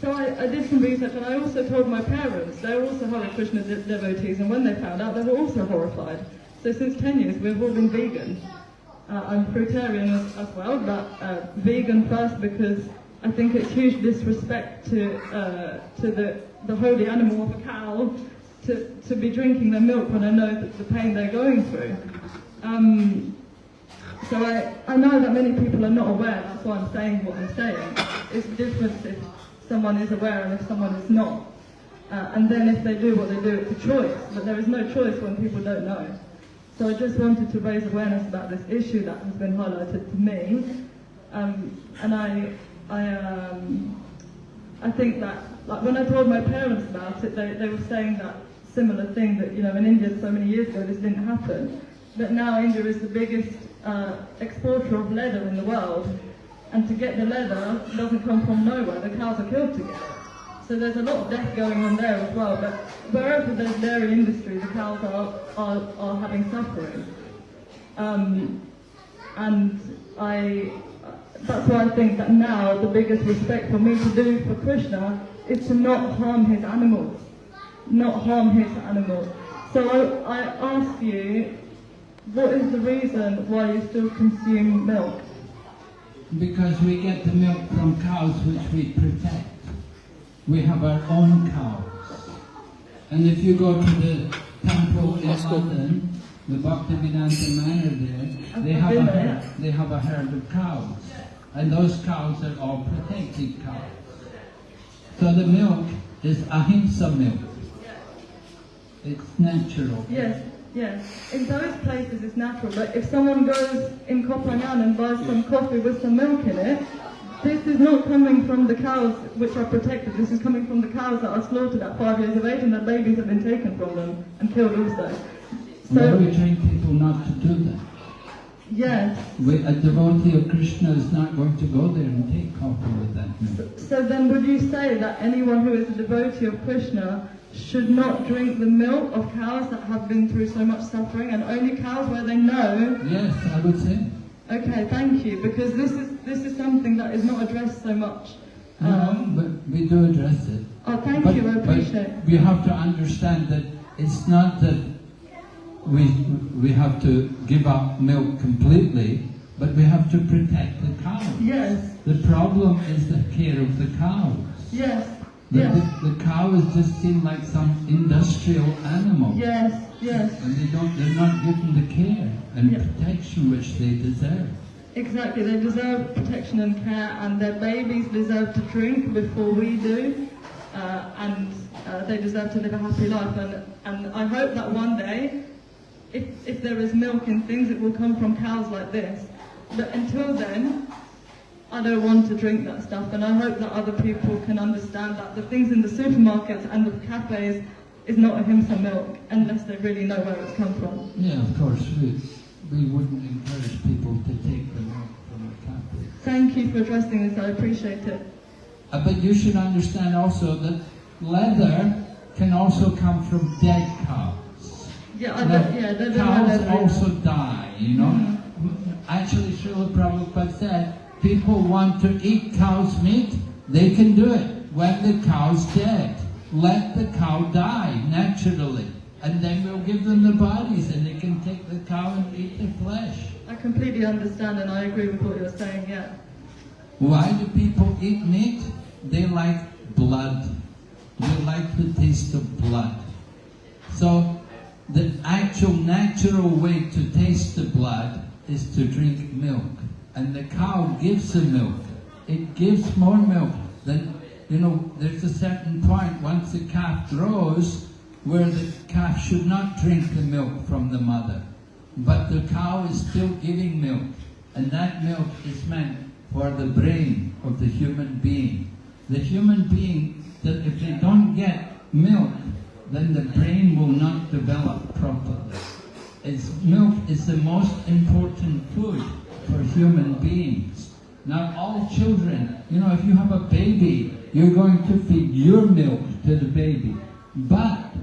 so I, I did some research and I also told my parents. They were also Hare Krishna de- devotees. And when they found out, they were also horrified. So since 10 years, we've all been vegan. Uh, I'm fruitarian as, as well, but uh, vegan first because I think it's huge disrespect to uh, to the, the holy animal of a cow to, to be drinking their milk when I know that the pain they're going through. Um, so I, I know that many people are not aware, that's why I'm saying what I'm saying. It's different if someone is aware and if someone is not. Uh, and then if they do what they do, it's a choice. But there is no choice when people don't know. So I just wanted to raise awareness about this issue that has been highlighted to me. Um, and I, I, um, I think that, like when I told my parents about it, they, they were saying that similar thing that, you know, in India so many years ago this didn't happen. But now India is the biggest uh, exporter of leather in the world. And to get the leather doesn't come from nowhere, the cows are killed to get it. So there's a lot of death going on there as well. But wherever there's dairy industry, the cows are, are, are having suffering. Um, and I, that's why I think that now the biggest respect for me to do for Krishna is to not harm his animals, not harm his animals. So I, I ask you, what is the reason why you still consume milk? Because we get the milk from cows which we protect. We have our own cows. And if you go to the temple in Let's. London, the Bhaktivedanta Manor there, they I've a there. herd, they have a herd of cows. And those cows are all protected cows. So the milk is ahimsa milk. It's natural. Yes, yes. In those places it's natural, but if someone goes in Koh Phangan and buys some coffee with some milk in it, this is not coming from the cows which are protected. This is coming from the cows that are slaughtered at five years of age and their babies have been taken from them and killed also. But So, we train people not to do that. Yes. We, a devotee of Krishna is not going to go there and take coffee with that milk. So then would you say that anyone who is a devotee of Krishna should not drink the milk of cows that have been through so much suffering and only cows where they know Yes, I would say. Okay, thank you, because this is this is something that is not addressed so much. No, Um, but we do address it. oh, thank but, you, I appreciate it. we have to understand that it's not that we we have to give up milk completely, but we have to protect the cows. Yes, The problem is the care of the cows. yes, The, yes, the, the cows just seem like some industrial animal. yes, yes, And they don't, they're not given the care and Yeah. protection which they deserve. exactly. They deserve protection and care, and their babies deserve to drink before we do, uh, and uh, they deserve to live a happy life. And, and I hope that one day, if, if there is milk in things, it will come from cows like this. But until then, I don't want to drink that stuff, and I hope that other people can understand that the things in the supermarkets and the cafes is not a ahimsa milk unless they really know where it's come from. Yeah, of course, we, we wouldn't encourage people to take the milk from the cow. Thank you for addressing this, I appreciate it. Uh, but you should understand also that leather can also come from dead cows. Yeah, I Now, yeah, cows also die, you know. Mhm. Actually, Srila Prabhupada said, people want to eat cow's meat, they can do it when the cow's dead. Let the cow die naturally, and then we'll give them the bodies, and they can take the cow and eat the flesh. I completely understand and I agree with what you're saying, yeah. Why do people eat meat? They like blood. They like the taste of blood. So, the actual natural way to taste the blood is to drink milk. And the cow gives the milk. It gives more milk than, you know, there's a certain point once the calf grows where the calf should not drink the milk from the mother. But the cow is still giving milk. And that milk is meant for the brain of the human being. The human being, that if they don't get milk, then the brain will not develop properly. It's, milk is the most important food for human beings. Now all children, you know, if you have a baby, you're going to feed your milk to the baby. But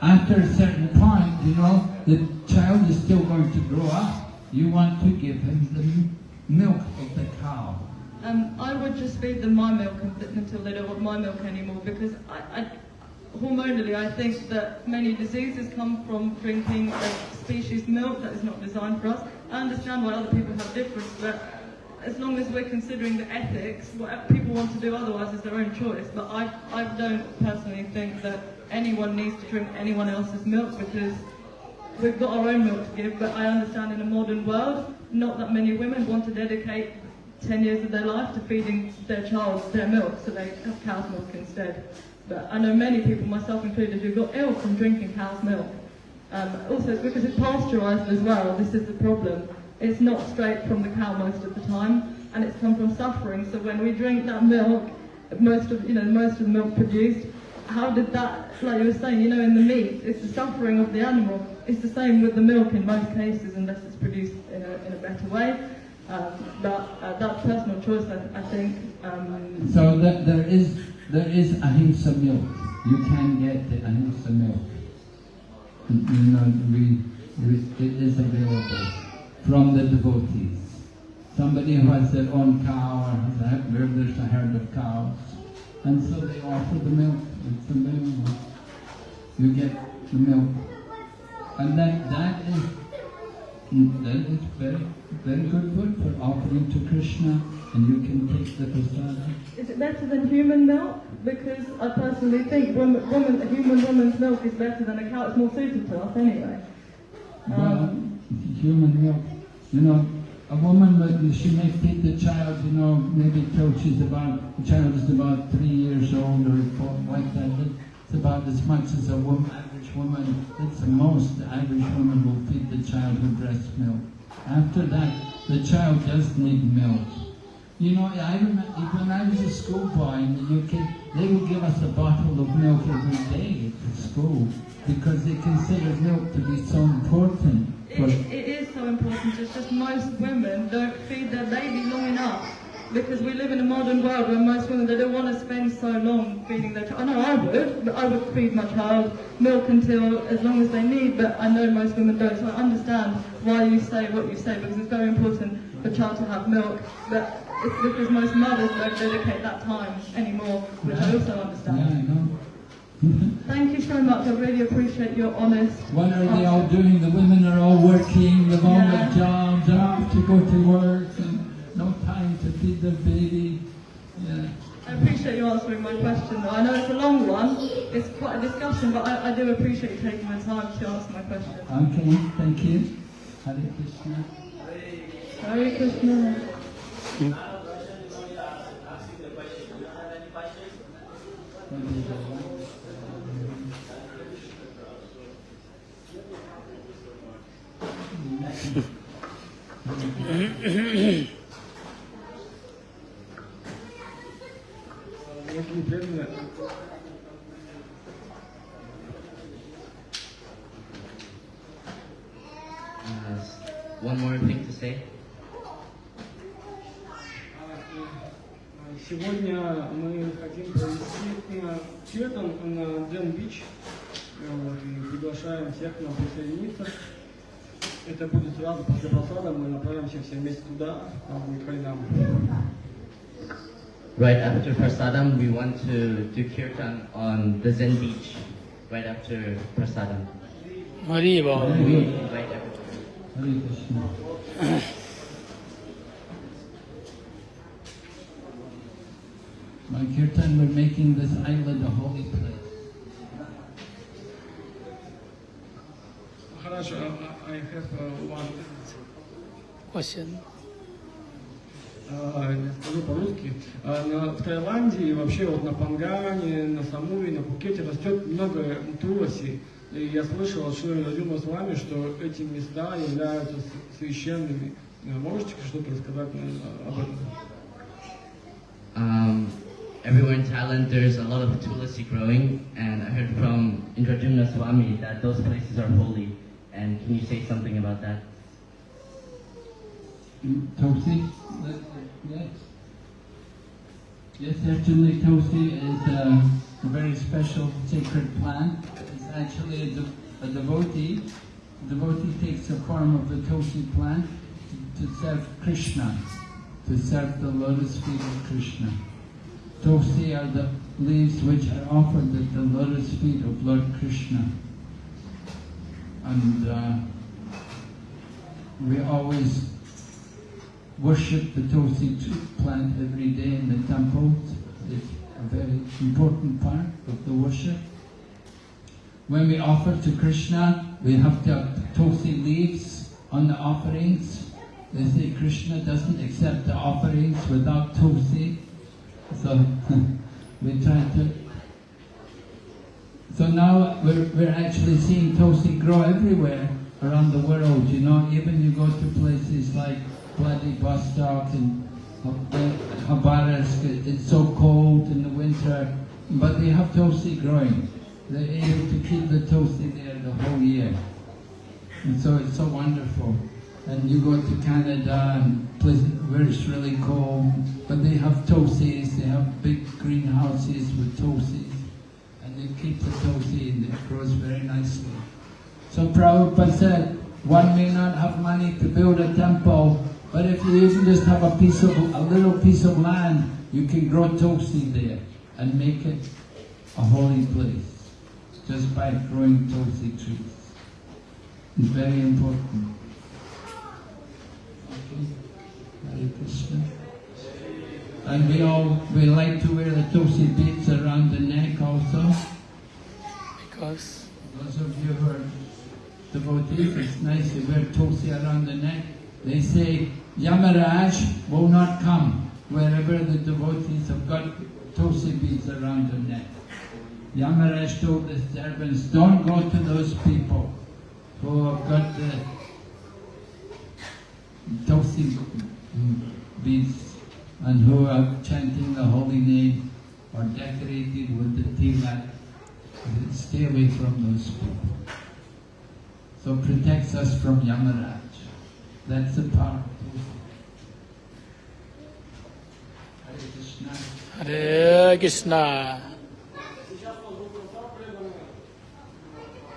after a certain point, you know, the child is still going to grow up. You want to give him the milk of the cow. Um, I would just feed them my milk un- until they don't want my milk anymore because I, I, hormonally I think that many diseases come from drinking a species milk that is not designed for us. I understand why other people have difference, but as long as we're considering the ethics, what people want to do otherwise is their own choice. But I, I don't personally think that anyone needs to drink anyone else's milk because we've got our own milk to give, but I understand in a modern world, not that many women want to dedicate 10 years of their life to feeding their child their milk, so they have cow's milk instead. But I know many people, myself included, who got ill from drinking cow's milk. Um, also, it's because it's pasteurised as well. This is the problem. It's not straight from the cow most of the time, and it's come from suffering. So when we drink that milk, most of you know most of the milk produced, how did that, like you were saying, you know, in the meat, it's the suffering of the animal. It's the same with the milk in most cases, unless it's produced in a, in a better way. Um, but uh, personal choice, I, I think. Um, So there is there is ahimsa milk. You can get the ahimsa milk. You know, we, we it is available from the devotees. Somebody who has their own cow or has a, there's a herd of cows, and so they offer the milk. It's available. You get the milk, and that that is That is very, very good food for offering to Krishna, and you can take the prasada. is it better than human milk? Because I personally think woman, woman, a human woman's milk is better than a cow. It's more suited to us anyway. Well, Um, human milk, you know, a woman, when she may feed the child, you know, maybe till she's about, the child is about three years old or four, like that. It's about as much as a woman, woman, it's the most the average woman will feed the child with breast milk. After that, the child does need milk. You know, I remember when I was a schoolboy in the UK, they would give us a bottle of milk every day at school because they considered milk to be so important. It, it is so important. It's just most women don't feed their baby long enough because we live in a modern world where most women they don't want to spend so long feeding their child. I know I would, but I would feed my child milk until as long as they need. But I know most women don't, so I understand why you say what you say because it's very important for a child to have milk. But it's because most mothers don't dedicate that time anymore, which I also yeah, understand. I know. Thank you so much. I really appreciate your honest. What are they all doing? The women are all working, they've all got Yeah. jobs, they're off to go to work, and no time to feed the baby. Yeah. I appreciate you answering my question though. I know it's a long one, it's quite a discussion, but I, I do appreciate you taking the time to answer my question. Okay, thank you. Hare Krishna. Hare Krishna. Mm-hmm. это не преданное. Uh, one more thing to say. Сегодня мы хотим провести э, Четан на Дэн-Бич. И приглашаем всех к нам присоединиться. Это будет сразу после посада, мы направимся все вместе туда, там будет хайнам. Right after prasadam, we want to do kirtan on the Zen beach. Right after prasadam. Hari Right after. My kirtan, we're making this island a holy place. Maharaj, uh, I have uh, one question. А, я скажу по-русски. На- В Таиланде и вообще вот на Пангане, на Самуи, на Пукете растет много туласи. И я слышал от Шри Радима с вами, что эти места являются священными. Э, Можете что-то рассказать э, об этом? Um, everywhere in Thailand, there's a lot of tulasi growing, and I heard from Indrajumna Swami that those places are holy. And can you say something about that? Tosi? Yes. Yes, actually Tulsi is a, a very special sacred plant. It's actually a, de- a devotee. A devotee takes the form of the Tulsi plant to, to serve Krishna, to serve the lotus feet of Krishna. Tulsi are the leaves which are offered at the lotus feet of Lord Krishna. And uh, we always worship the Tulsi plant every day in the temple. It's a very important part of the worship. When we offer to Krishna, we have to have Tulsi leaves on the offerings. They say Krishna doesn't accept the offerings without Tulsi. So we try to so now we're, we're actually seeing Tulsi grow everywhere around the world, you know, even you go to places like Vladivostok and um, uh, Khabarovsk, it- it's so cold in the winter, but they have Tulsi growing. They're able to keep the Tulsi there the whole year. And so it's so wonderful. And you go to Canada and places where it's really cold, but they have Tulsis, they have big greenhouses with Tulsis and they keep the Tulsi and it grows very nicely. So Prabhupada said, one may not have money to build a temple, but if you even just have a piece of, a little piece of land, you can grow Tulsi there and make it a holy place just by growing Tulsi trees. It's very important. Okay. Hare Krishna. And we all, we like to wear the Tulsi beads around the neck also. Because Those of you who are devotees, it's nice to wear Tulsi around the neck. They say Yamaraj will not come wherever the devotees have got Tulsi beads around their neck. Yamaraj told the servants, don't go to those people who have got the Tulsi beads and who are chanting the holy name or decorated with the tilak. Stay away from those people. So protects us from Yamaraj. That's the power. Hare Krishna.